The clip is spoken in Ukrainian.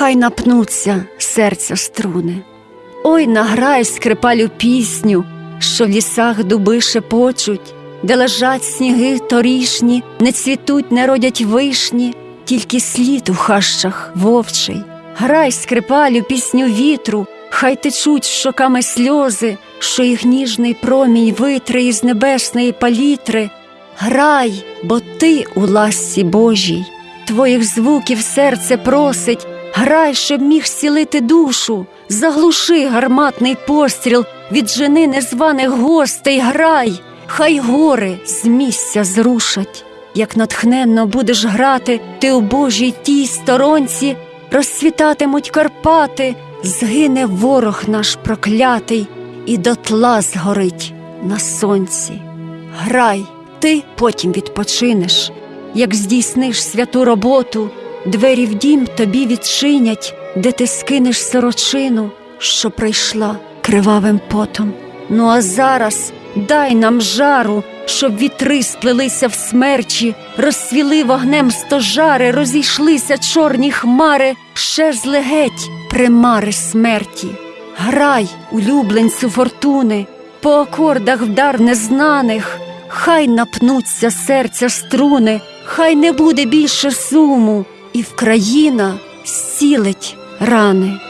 хай напнуться серця струни. Ой, награй скрипалю пісню, що в лісах дуби шепочуть, де лежать сніги торішні, не цвітуть, не родять вишні, тільки слід у хащах вовчий. Грай скрипалю пісню вітру, хай течуть щоками сльози, що їх ніжний промінь витре із небесної палітри. Грай, бо ти у ласці Божій, твоїх звуків серце просить, грай, щоб міг зцілити душу, заглуши гарматний постріл від жени незваних гостей, грай, хай гори з місця зрушать. Як натхненно будеш грати, ти у Божій тій сторонці, розцвітатимуть Карпати, згине ворог наш проклятий, і дотла згорить на сонці. Грай, ти потім відпочинеш, як здійсниш святу роботу, двері в дім тобі відчинять, де ти скинеш сорочину, що прийшла кривавим потом. Ну а зараз дай нам жару, щоб вітри сплелися в смерчі, розсвіли вогнем стожари, розійшлися чорні хмари, щезли геть примари смерті. Грай, улюбленцю фортуни, по акордах вдар незнаних, хай напнуться серця струни, хай не буде більше суму, і Вкраїна зцілить рани.